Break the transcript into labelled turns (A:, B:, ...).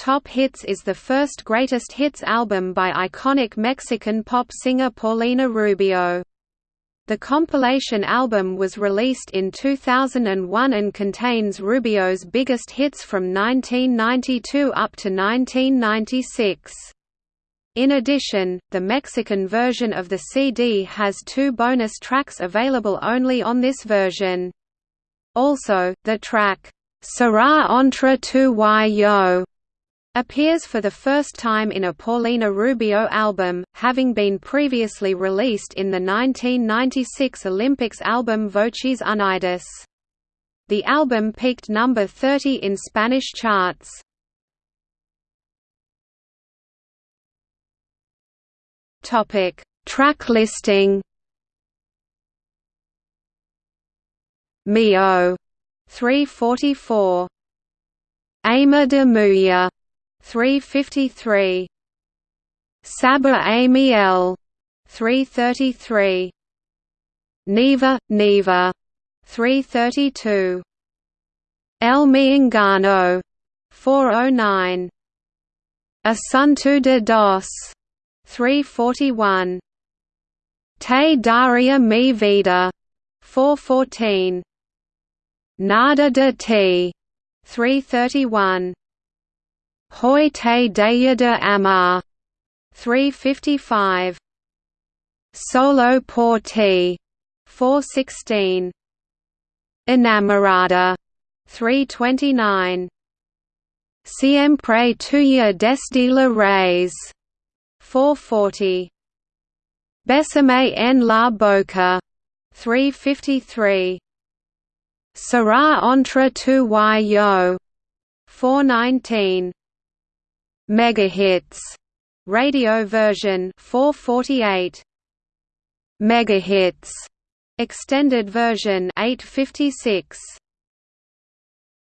A: Top Hits is the first greatest hits album by iconic Mexican pop singer Paulina Rubio. The compilation album was released in 2001 and contains Rubio's biggest hits from 1992 up to 1996. In addition, the Mexican version of the CD has two bonus tracks available only on this version. Also, the track, Será entre tú y yo, appears for the first time in a Paulina Rubio album, having been previously released in the 1996 Olympics album Voces Unidas. The album peaked number 30 in Spanish charts. Topic: Track listing. Mio 344 Amor de Mujer 353 Sabor a Miel 333 Nieva Nieva 332 El Miengano 409 Asunto de Dos 341 Te Daria mi vida 414 Nada de Ti 331 Hoy te daya de amar 355 Solo por ti. 416 Enamorada. 329 Siempre tuya desde la raíz. 440 Besame en la boca. 353 Será entre tú y yo. 419 Megahits radio version 448 Megahits extended version 856